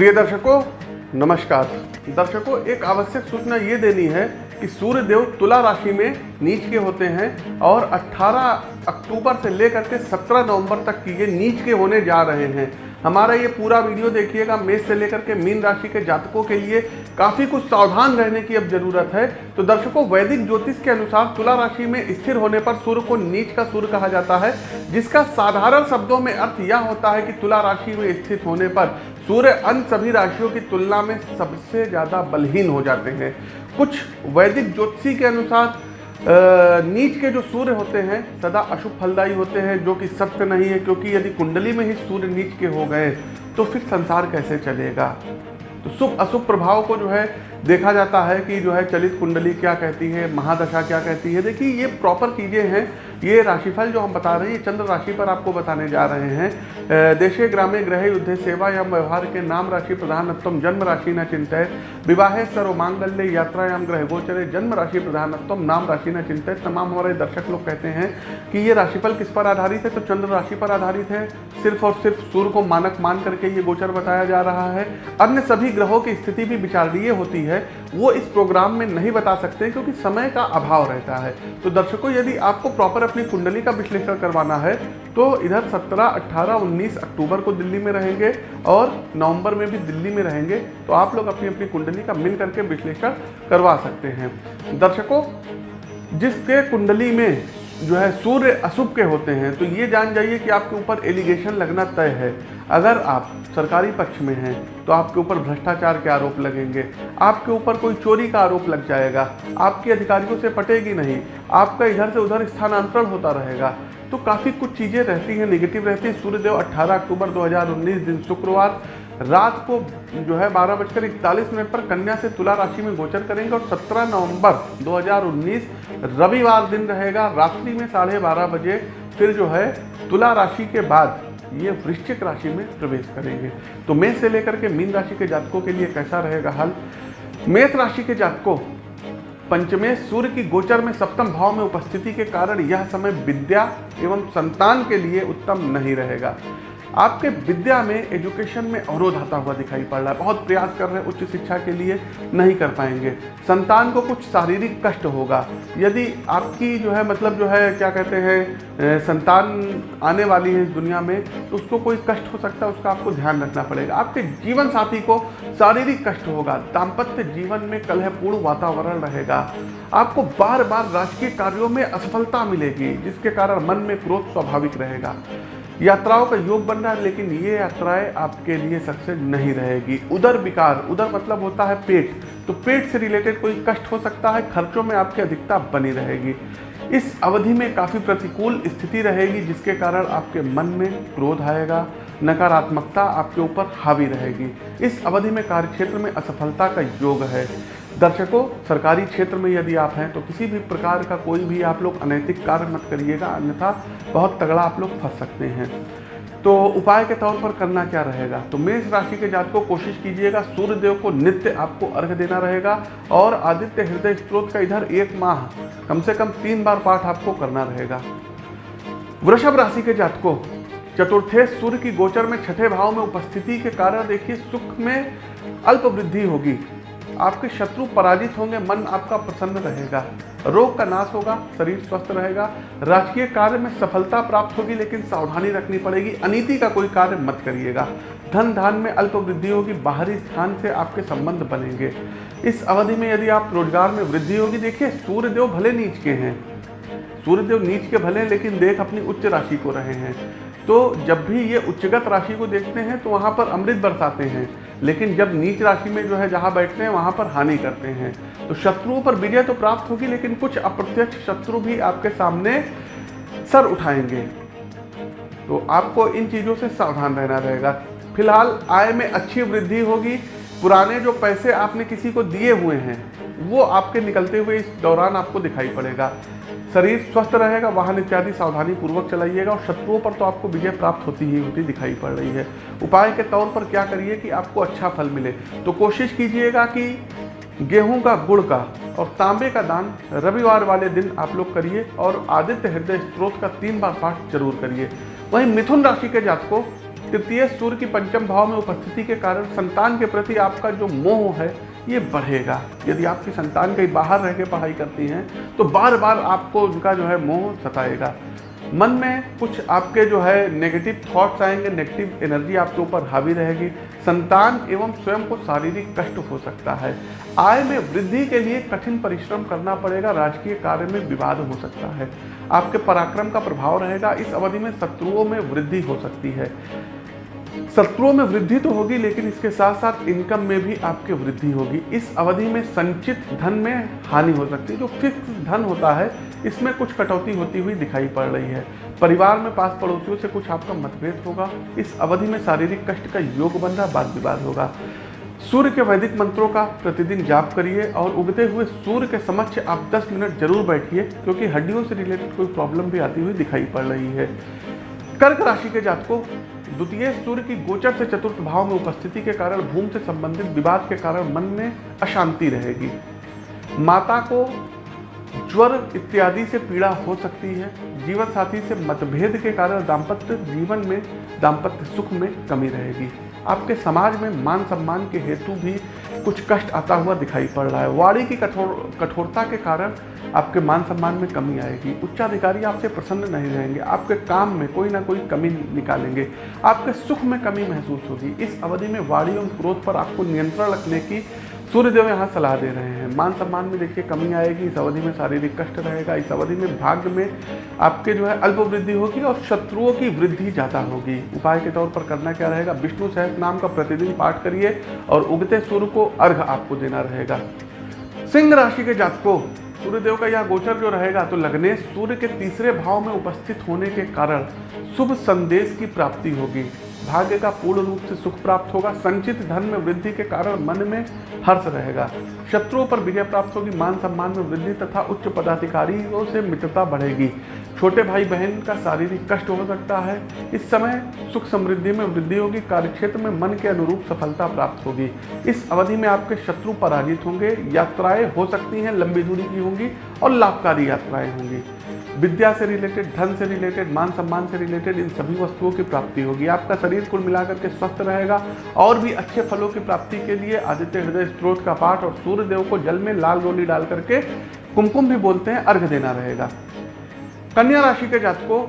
प्रिय दर्शकों नमस्कार। दर्शकों, एक आवश्यक सूचना ये देनी है कि सूर्य देव तुला राशि में नीच के होते हैं और 18 अक्टूबर से लेकर के 17 नवंबर तक की ये नीच के होने जा रहे हैं। हमारा ये पूरा वीडियो देखिएगा मेष से लेकर के मीन राशि के जातकों के लिए काफ़ी कुछ सावधान रहने की अब ज़रूरत है। तो दर्शकों, वैदिक ज्योतिष के अनुसार तुला राशि में स्थिर होने पर सूर्य को नीच का सूर्य कहा जाता है, जिसका साधारण शब्दों में अर्थ यह होता है कि तुला राशि में स्थित होने पर सूर्य अन्य सभी राशियों की तुलना में सबसे ज़्यादा बलहीन हो जाते हैं। कुछ वैदिक ज्योतिषी के अनुसार नीच के जो सूर्य होते हैं, सदा अशुभ फलदायी होते हैं, जो कि सत्य नहीं है, क्योंकि यदि कुंडली में ही सूर्य नीच के हो गए तो फिर संसार कैसे चलेगा? तो शुभ, अशुभ प्रभाव को जो है, देखा जाता है कि जो है, चलित कुंडली क्या कहती है, महादशा क्या कहती है। देखिए, ये प्रॉपर चीज़ें हैं ये राशिफल जो हम बता रहे हैं, ये चंद्र राशि पर आपको बताने जा रहे हैं। देशे ग्रामे ग्रह युद्ध सेवा या व्यवहार के नाम राशि प्रधानत्म जन्म राशि न चिंतित विवाहे सर्व मांगल्य, यात्रायाम ग्रह गोचरे, जन्म राशि प्रधानत्म नाम राशि न चिंतित तमाम हमारे दर्शक लोग कहते हैं कि ये राशिफल किस पर आधारित है? तो चंद्र राशि पर आधारित है। सिर्फ़ और सिर्फ़ सूर्य को मानक मान करके ये गोचर बताया जा रहा है। अन्य सभी ग्रहों की स्थिति भी विचारणीय होती है। वो इस प्रोग्राम में नहीं बता सकते हैं क्योंकि समय का अभाव रहता है। तो दर्शकों यदि आपको प्रॉपर अपनी कुंडली का विश्लेषण करवाना है तो इधर 17, 18, 19 अक्टूबर को दिल्ली में रहेंगे और नवंबर में भी दिल्ली में रहेंगे तो आप लोग अपनी अपनी कुंडली का मिल करके विश्लेषण करवा सकते हैं। दर्शकों जिसके कुंडली में जो है सूर्य अशुभ के होते हैं तो ये जान जाइए कि आपके ऊपर एलिगेशन लगना तय है। अगर आप सरकारी पक्ष में हैं तो आपके ऊपर भ्रष्टाचार के आरोप लगेंगे। आपके ऊपर कोई चोरी का आरोप लग जाएगा। आपके अधिकारियों से पटेगी नहीं। आपका इधर से उधर स्थानांतरण होता रहेगा। तो काफ़ी कुछ चीज़ें रहती हैं निगेटिव रहती हैं। सूर्यदेव 18 अक्टूबर 2019 दिन शुक्रवार। रात को जो है बारह बजकर इकतालीस मिनट पर कन्या से तुला राशि में गोचर करेंगे और 17 नवंबर 2019 रविवार दिन रहेगा। रात्रि में साढ़े बारह बजे फिर जो है तुला राशि के बाद ये वृश्चिक राशि में प्रवेश करेंगे। तो मेष से लेकर के मीन राशि के जातकों के लिए कैसा रहेगा हल? मेष राशि के जातकों पंचमेश सूर्य की गोचर में सप्तम भाव में उपस्थिति के कारण यह समय विद्या एवं संतान के लिए उत्तम नहीं रहेगा। आपके विद्या में एजुकेशन में अवरोध आता हुआ दिखाई पड़ रहा है। बहुत प्रयास कर रहे हैं उच्च शिक्षा के लिए नहीं कर पाएँगे। संतान को कुछ शारीरिक कष्ट होगा। यदि आपकी जो है मतलब जो है, क्या कहते हैं संतान आने वाली है इस दुनिया में तो उसको कोई कष्ट हो सकता है, उसका आपको ध्यान रखना पड़ेगा। आपके जीवन साथी को शारीरिक कष्ट होगा। दाम्पत्य जीवन में कलहपूर्ण वातावरण रहेगा। आपको बार बार राजकीय कार्यों में असफलता मिलेगी, जिसके कारण मन में क्रोध स्वाभाविक रहेगा। यात्राओं का योग बन रहा है, लेकिन ये यात्राएँ आपके लिए सक्सेस नहीं रहेगी। उधर विकार उधर मतलब होता है पेट। तो पेट से रिलेटेड कोई कष्ट हो सकता है, खर्चों में आपकी अधिकता बनी रहेगी। इस अवधि में काफ़ी प्रतिकूल स्थिति रहेगी, जिसके कारण आपके मन में क्रोध आएगा, नकारात्मकता आपके ऊपर हावी रहेगी। इस अवधि में कार्यक्षेत्र में असफलता का योग है। दर्शकों, सरकारी क्षेत्र में यदि आप हैं तो किसी भी प्रकार का कोई भी आप लोग अनैतिक कार्य मत करिएगा, अन्यथा बहुत तगड़ा आप लोग फंस सकते हैं। तो उपाय के तौर पर करना क्या रहेगा? तो मेष राशि के जात को कोशिश कीजिएगा सूर्य देव को नित्य आपको अर्घ देना रहेगा और आदित्य हृदय स्त्रोत का इधर एक माह, कम से कम तीन बार पाठ आपको करना रहेगा। वृषभ राशि के जातकों, चतुर्थे सूर्य की गोचर में छठे भाव में उपस्थिति के कारण देखिए सुख में अल्प वृद्धि होगी। आपके शत्रु पराजित होंगे, मन आपका प्रसन्न रहेगा। रोग का नाश होगा, शरीर स्वस्थ रहेगा। राजकीय कार्य में सफलता प्राप्त होगी, लेकिन सावधानी रखनी पड़ेगी। अनीति का कोई कार्य मत करिएगा। धन धान में अल्प वृद्धि होगी, बाहरी स्थान से आपके संबंध बनेंगे। इस अवधि में यदि आप रोज़गार में वृद्धि होगी, देखिए, सूर्यदेव भले नीच के हैं। सूर्यदेव नीच के भले लेकिन देख अपनी उच्च राशि को रहे हैं। तो जब भी ये उच्चगत राशि को देखते हैं तो वहाँ पर अमृत बरसाते हैं। लेकिन जब नीच राशि में जो है, जहाँ बैठते हैं, वहाँ पर हानि करते हैं। तो शत्रुओं पर विजय तो प्राप्त होगी, लेकिन कुछ अप्रत्यक्ष शत्रु भी आपके सामने सर उठाएँगे। तो आपको इन चीज़ों से सावधान रहना रहेगा। फ़िलहाल आय में अच्छी वृद्धि होगी पुराने जो पैसे आपने किसी को दिए हुए हैं, वो आपके निकलते हुए इस दौरान आपको दिखाई पड़ेगा। शरीर स्वस्थ रहेगा, वाहन इत्यादि सावधानी पूर्वक चलाइएगा और शत्रुओं पर तो आपको विजय प्राप्त होती ही होती दिखाई पड़ रही है। उपाय के तौर पर क्या करिए कि आपको अच्छा फल मिले? तो कोशिश कीजिएगा कि गेहूँ का गुड़ का और तांबे का दान रविवार वाले दिन आप लोग करिए और आदित्य हृदय स्त्रोत का तीन बार पाठ ज़रूर करिए। वहीं मिथुन राशि के जातकों तृतीय सूर्य की पंचम भाव में उपस्थिति के कारण संतान के प्रति आपका जो मोह है, ये बढ़ेगा। यदि आपकी संतान कहीं बाहर रह के पढ़ाई करती हैं तो बार बार आपको उनका जो है मोह सताएगा। मन में कुछ आपके जो है नेगेटिव थॉट्स आएँगे नेगेटिव एनर्जी आपके ऊपर हावी रहेगी। संतान एवं स्वयं को शारीरिक कष्ट हो सकता है। आय में वृद्धि के लिए कठिन परिश्रम करना पड़ेगा, राजकीय कार्य में विवाद हो सकता है। आपके पराक्रम का प्रभाव रहेगा, इस अवधि में शत्रुओं में वृद्धि हो सकती है। शत्रुओं में वृद्धि तो होगी, लेकिन इसके साथ साथ इनकम में भी आपकी वृद्धि होगी। इस अवधि में संचित धन में हानि हो सकती है। जो फिक्स धन होता है, इसमें कुछ कटौती होती हुई दिखाई पड़ रही है। परिवार में पास पड़ोसियों से कुछ आपका मतभेद होगा। इस अवधि में शारीरिक कष्ट का योग बन रहा वाद विवाद होगा। सूर्य के वैदिक मंत्रों का प्रतिदिन जाप करिए और उगते हुए सूर्य के समक्ष आप 10 मिनट ज़रूर बैठिए, क्योंकि हड्डियों से रिलेटेड कोई प्रॉब्लम भी आती हुई दिखाई पड़ रही है। कर्क राशि के जातकों द्वितीय सूर्य की गोचर से चतुर्थ भाव में उपस्थिति के कारण, भूमि से संबंधित विवाद के कारण मन में अशांति रहेगी। माता को ज्वर इत्यादि से पीड़ा हो सकती है। जीवन साथी से मतभेद के कारण दाम्पत्य जीवन में दाम्पत्य सुख में कमी रहेगी। आपके समाज में मान सम्मान के हेतु भी कुछ कष्ट आता हुआ दिखाई पड़ रहा है। वाणी की कठोर, कठोरता के कारण आपके मान सम्मान में कमी आएगी। उच्चाधिकारी आपसे प्रसन्न नहीं रहेंगे। आपके काम में कोई ना कोई कमी निकालेंगे। आपके सुख में कमी महसूस होगी। इस अवधि में वाणी और क्रोध पर आपको नियंत्रण रखने की सूर्यदेव यहाँ सलाह दे रहे हैं। मान सम्मान में देखिए कमी आएगी, इस अवधि में शारीरिक कष्ट रहेगा, इस अवधि में भाग्य में आपके जो है अल्प वृद्धि होगी और शत्रुओं की वृद्धि ज़्यादा होगी। उपाय के तौर पर करना क्या रहेगा? विष्णु सहस नाम का प्रतिदिन पाठ करिए और उगते सूर्य को अर्घ आपको देना रहेगा। सिंह राशि के जातकों, सूर्यदेव का यह गोचर जो रहेगा तो लगने सूर्य के तीसरे भाव में उपस्थित होने के कारण शुभ संदेश की प्राप्ति होगी। भाग्य का पूर्ण रूप से सुख प्राप्त होगा, संचित धन में वृद्धि के कारण मन में हर्ष रहेगा। शत्रुओं पर विजय प्राप्त होगी, मान सम्मान में वृद्धि तथा उच्च पदाधिकारियों से मित्रता बढ़ेगी। छोटे भाई बहन का शारीरिक कष्ट हो सकता है। इस समय सुख समृद्धि में वृद्धि होगी, कार्यक्षेत्र में मन के अनुरूप सफलता प्राप्त होगी। इस अवधि में आपके शत्रु पराजित होंगे, यात्राएँ हो सकती हैं, लंबी दूरी की होंगी और लाभकारी यात्राएँ होंगी। विद्या से रिलेटेड धन से रिलेटेड मान सम्मान से रिलेटेड इन सभी वस्तुओं की प्राप्ति होगी। आपका शरीर कुल मिलाकर के स्वस्थ रहेगा और भी अच्छे फलों की प्राप्ति के लिए आदित्य हृदय स्त्रोत का पाठ और सूर्य देव को जल में लाल रोली डाल करके कुमकुम भी बोलते हैं, अर्घ देना रहेगा। कन्या राशि के जातकों,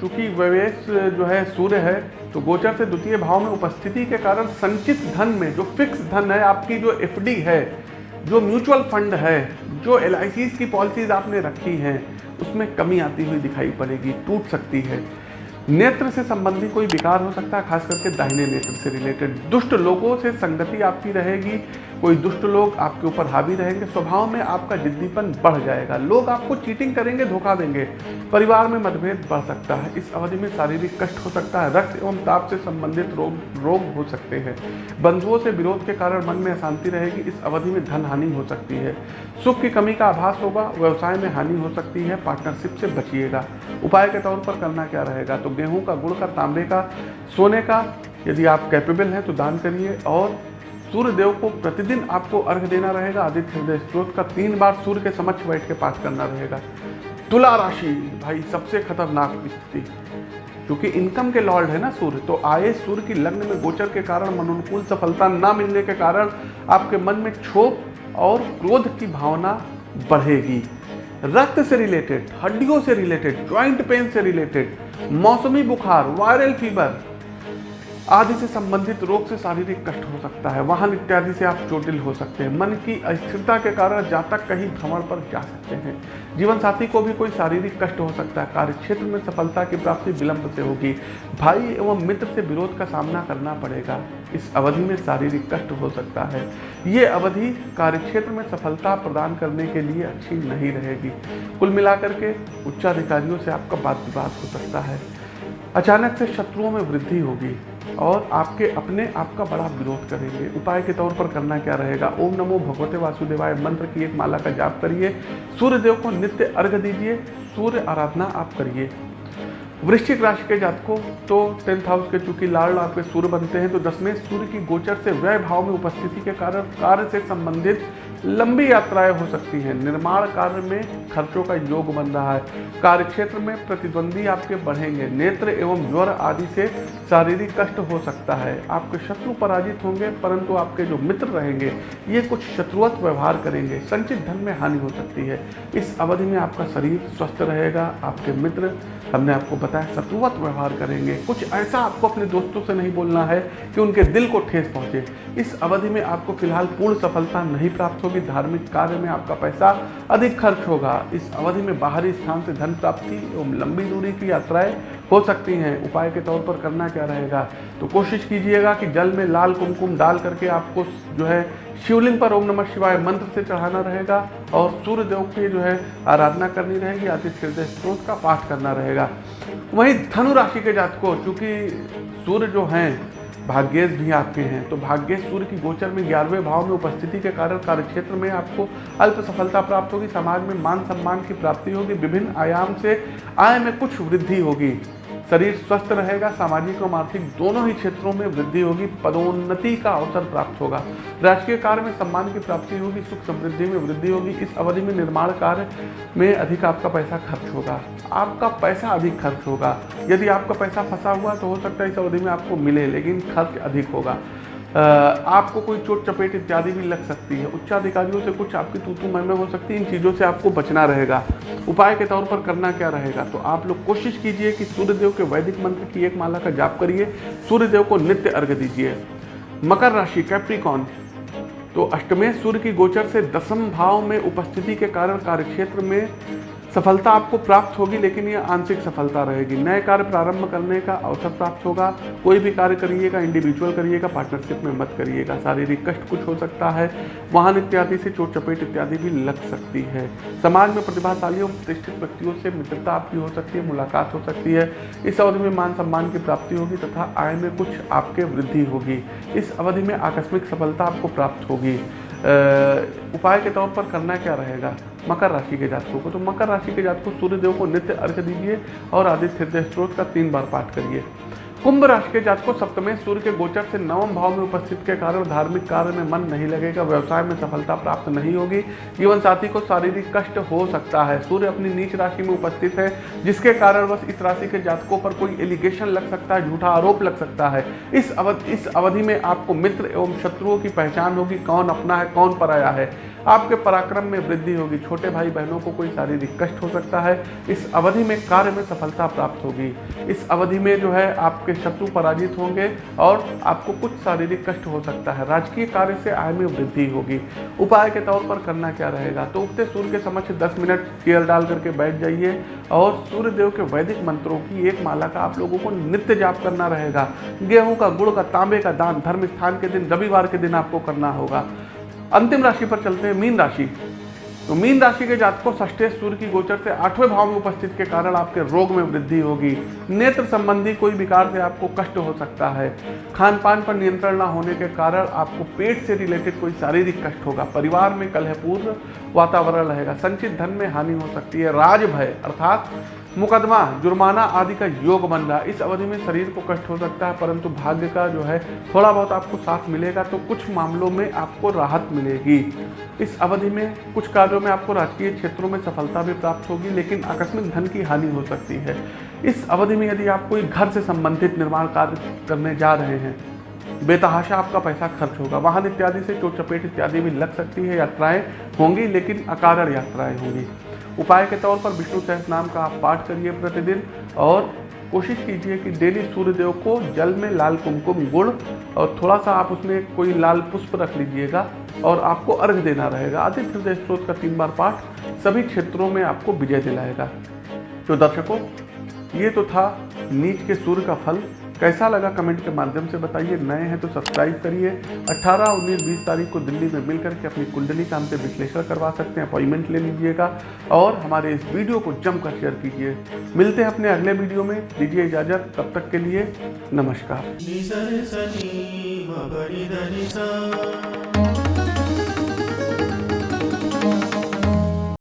चूँकि व्यवेश जो है, सूर्य है तो गोचर से द्वितीय भाव में उपस्थिति के कारण संचित धन में जो फिक्स धन है, आपकी जो एफडी है, जो म्यूचुअल फंड है, जो एल की पॉलिसीज़ आपने रखी हैं, उसमें कमी आती हुई दिखाई पड़ेगी, टूट सकती है। नेत्र से संबंधी कोई विकार हो सकता है, खास करके दाहिने नेत्र से रिलेटेड दुष्ट लोगों से संगति आपकी रहेगी कोई दुष्ट लोग आपके ऊपर हावी रहेंगे, स्वभाव में आपका जिद्दीपन बढ़ जाएगा। लोग आपको चीटिंग करेंगे, धोखा देंगे। परिवार में मतभेद बढ़ सकता है। इस अवधि में शारीरिक कष्ट हो सकता है। रक्त एवं ताप से संबंधित रोग रोग हो सकते हैं। बंधुओं से विरोध के कारण मन में अशांति रहेगी। इस अवधि में धन हानि हो सकती है। सुख की कमी का आभास होगा। व्यवसाय में हानि हो सकती है। पार्टनरशिप से बचिएगा। उपाय के तौर पर करना क्या रहेगा? तो गेहूँ का, गुड़ का, तांबे का, सोने का, यदि आप कैपेबल हैं तो दान करिए। और सूर्य देव को प्रतिदिन आपको अर्घ देना रहेगा, आदित्य हृदय स्त्रोत का तीन बार सूर्य के समक्ष बैठ के पाठ करना रहेगा। तुला राशि, भाई, सबसे खतरनाक स्थिति। क्योंकि इनकम के लॉर्ड है ना सूर्य तो आए सूर्य की लग्न में गोचर के कारण, मनोनुकूल सफलता ना मिलने के कारण आपके मन में क्षोभ और क्रोध की भावना बढ़ेगी। रक्त से रिलेटेड हड्डियों से रिलेटेड ज्वाइंट पेन से रिलेटेड मौसमी बुखार वायरल फीवर आदि से संबंधित रोग से शारीरिक कष्ट हो सकता है, वाहन इत्यादि से आप चोटिल हो सकते हैं। मन की अस्थिरता के कारण जातक कहीं भ्रमण पर जा सकते हैं। जीवन साथी को भी कोई शारीरिक कष्ट हो सकता है। कार्य क्षेत्र में सफलता की प्राप्ति विलंब से होगी। भाई एवं मित्र से विरोध का सामना करना पड़ेगा। इस अवधि में शारीरिक कष्ट हो सकता है। ये अवधि कार्यक्षेत्र में सफलता प्रदान करने के लिए अच्छी नहीं रहेगी। कुल मिलाकर के उच्चाधिकारियों से आपका बात विवाद हो सकता है। अचानक से शत्रुओं में वृद्धि होगी। और आपके अपने आपका बड़ा विरोध करेंगे। उपाय के तौर पर करना क्या रहेगा? ओम नमो भगवते वासुदेवाय मंत्र की एक माला का जाप करिए। सूर्य देव को नित्य अर्घ दीजिए। सूर्य आराधना आप करिए। वृश्चिक राशि के जातकों तो टेंथ हाउस के चूँकि लाल आपके सूर्य बनते हैं तो दसवें सूर्य की गोचर से व्यय भाव में उपस्थिति के कारण कार्य से संबंधित लंबी यात्राएँ हो सकती हैं। निर्माण कार्य में खर्चों का योग बन रहा है। कार्य क्षेत्र में प्रतिद्वंदी आपके बढ़ेंगे। नेत्र एवं ज्वर आदि से शारीरिक कष्ट हो सकता है। आपके शत्रु पराजित होंगे, परंतु आपके जो मित्र रहेंगे, ये कुछ शत्रुवत व्यवहार करेंगे। संचित धन में हानि हो सकती है। इस अवधि में आपका शरीर स्वस्थ रहेगा, आपके मित्र हमने आपको बताया शत्रुवत व्यवहार करेंगे। कुछ ऐसा आपको अपने दोस्तों से नहीं बोलना है कि उनके दिल को ठेस पहुँचे। इस अवधि में आपको फ़िलहाल पूर्ण सफलता नहीं प्राप्त धार्मिक कार्य में आपका पैसा अधिक खर्च होगा। इस अवधि में बाहरी स्थान से धन प्राप्ति एवं लंबी दूरी की यात्राएँ हो सकती हैं। उपाय के तौर पर करना क्या रहेगा? तो कोशिश कीजिएगा कि जल में लाल कुमकुम डाल करके आपको जो है शिवलिंग पर ओम नमः शिवाय मंत्र से चढ़ाना रहेगा और सूर्य देव की जो है आराधना करनी रहेगी आदित्य हृदय स्त्रोत का पाठ करना रहेगा। वहीं धनु राशि के जातकों, चूँकि सूर्य जो हैं भाग्येश भी आपके हैं। तो भाग्येश सूर्य की गोचर में ग्यारहवें भाव में उपस्थिति के कारण कार्यक्षेत्र में आपको अल्प सफलता प्राप्त होगी। समाज में मान सम्मान की प्राप्ति होगी। विभिन्न आयाम से आय में कुछ वृद्धि होगी। शरीर स्वस्थ रहेगा, सामाजिक एवं आर्थिक दोनों ही क्षेत्रों में वृद्धि होगी, पदोन्नति का अवसर प्राप्त होगा। राजकीय कार्य में सम्मान की प्राप्ति होगी, सुख समृद्धि में वृद्धि होगी, इस अवधि में निर्माण कार्य में अधिक आपका पैसा खर्च होगा। आपका पैसा अधिक खर्च होगा। यदि आपका पैसा फंसा हुआ तो हो सकता है इस अवधि में आपको मिले, लेकिन खर्च अधिक होगा। आपको कोई चोट, चपेट इत्यादि भी लग सकती है। उच्चाधिकारियों से कुछ आपकी तूतू में हो सकती है, इन चीज़ों से आपको बचना रहेगा। उपाय के तौर पर करना क्या रहेगा? तो आप लोग कोशिश कीजिए कि सूर्यदेव के वैदिक मंत्र की एक माला का जाप करिए। सूर्यदेव को नित्य अर्घ दीजिए। मकर राशि कैप्रिकॉन तो अष्टमेश सूर्य की गोचर से दसम भाव में उपस्थिति के कारण कार्यक्षेत्र में सफलता आपको प्राप्त होगी, लेकिन ये आंशिक सफलता रहेगी। नए कार्य प्रारंभ करने का अवसर प्राप्त होगा। कोई भी कार्य करिएगा इंडिविजुअल करिएगा पार्टनरशिप में मत करिएगा। शारीरिक कष्ट कुछ हो सकता है, वाहन इत्यादि से चोट चपेट इत्यादि भी लग सकती है। समाज में प्रतिभाशाली और प्रतिष्ठित व्यक्तियों से मित्रता आपकी हो सकती है, मुलाकात हो सकती है। इस अवधि में मान सम्मान की प्राप्ति होगी तथा आय में कुछ आपके वृद्धि होगी। इस अवधि में आकस्मिक सफलता आपको प्राप्त होगी। उपाय के तौर पर करना क्या रहेगा? मकर राशि के जातकों को। तो मकर राशि के जातकों सूर्यदेव को नित्य अर्घ्य दीजिए और आदित्य हृदय स्त्रोत का तीन बार पाठ करिए। कुंभ राशि के जातकों सप्तमें सूर्य के गोचर से नवम भाव में उपस्थित के कारण धार्मिक कार्य में मन नहीं लगेगा, व्यवसाय में सफलता प्राप्त नहीं होगी। जीवन साथी को शारीरिक कष्ट हो सकता है। सूर्य अपनी नीच राशि में उपस्थित है, जिसके कारण बस इस राशि के जातकों पर कोई एलिगेशन लग सकता है, झूठा आरोप लग सकता है। इस अवधि इस अवधि में आपको मित्र एवं शत्रुओं की पहचान होगी, कौन अपना है, कौन पराया है। आपके पराक्रम में वृद्धि होगी। छोटे भाई बहनों को कोई शारीरिक कष्ट हो सकता है। इस अवधि में कार्य में सफलता प्राप्त होगी। इस अवधि में जो है आपके शत्रु पराजित होंगे और आपको कुछ शारीरिक कष्ट हो सकता है। राजकीय कार्य से आय में वृद्धि होगी। उपाय के तौर पर करना क्या रहेगा? तो उगते सूर्य के समक्ष दस मिनट चेयर डाल करके बैठ जाइए और सूर्य देव के वैदिक मंत्रों की एक माला का आप लोगों को नित्य जाप करना रहेगा। गेहूँ का, गुड़ का, तांबे का दान, धर्म स्थान के दिन, रविवार के दिन आपको करना होगा। अंतिम राशि पर चलते हैं। मीन राशि। तो मीन राशि के जातकों ष्ठे सूर्य की गोचर से आठवें भाव में उपस्थित के कारण आपके रोग में वृद्धि होगी। नेत्र संबंधी कोई विकार से आपको कष्ट हो सकता है। खान पान पर नियंत्रण ना होने के कारण आपको पेट से रिलेटेड कोई शारीरिक कष्ट होगा। परिवार में कलहपूर्ण वातावरण रहेगा। संचित धन में हानि हो सकती है। राज भय अर्थात मुकदमा, जुर्माना आदि का योग बन रहा इस अवधि में शरीर को कष्ट हो सकता है, परंतु भाग्य का जो है थोड़ा बहुत आपको साथ मिलेगा तो कुछ मामलों में आपको राहत मिलेगी। इस अवधि में कुछ कार्यों में आपको राजकीय क्षेत्रों में सफलता भी प्राप्त होगी, लेकिन आकस्मिक धन की हानि हो सकती है। इस अवधि में यदि आप कोई घर से संबंधित निर्माण कार्य करने जा रहे हैं, बेतहाशा आपका पैसा खर्च होगा। वाहन इत्यादि से चोट चपेट इत्यादि भी लग सकती है, यात्राएँ होंगी, लेकिन अकारण यात्राएँ होंगी। उपाय के तौर पर विष्णु सहस नाम का आप पाठ करिए प्रतिदिन और कोशिश कीजिए कि डेली सूर्यदेव को जल में लाल कुमकुम गुड़ और थोड़ा सा आप उसमें कोई लाल पुष्प रख लीजिएगा और आपको अर्घ देना रहेगा। आदित्य हृदय स्त्रोत का तीन बार पाठ सभी क्षेत्रों में आपको विजय दिलाएगा। तो दर्शकों, ये तो था नीच के सूर्य का फल। कैसा लगा कमेंट के माध्यम से बताइए। नए हैं तो सब्सक्राइब करिए। 18, 19, 20 तारीख को दिल्ली में मिलकर के अपनी कुंडली का हमसे विश्लेषण करवा सकते हैं। अपॉइंटमेंट ले लीजिएगा और हमारे इस वीडियो को जमकर शेयर कीजिए। मिलते हैं अपने अगले वीडियो में। दीजिए इजाज़त। तब तक के लिए नमस्कार।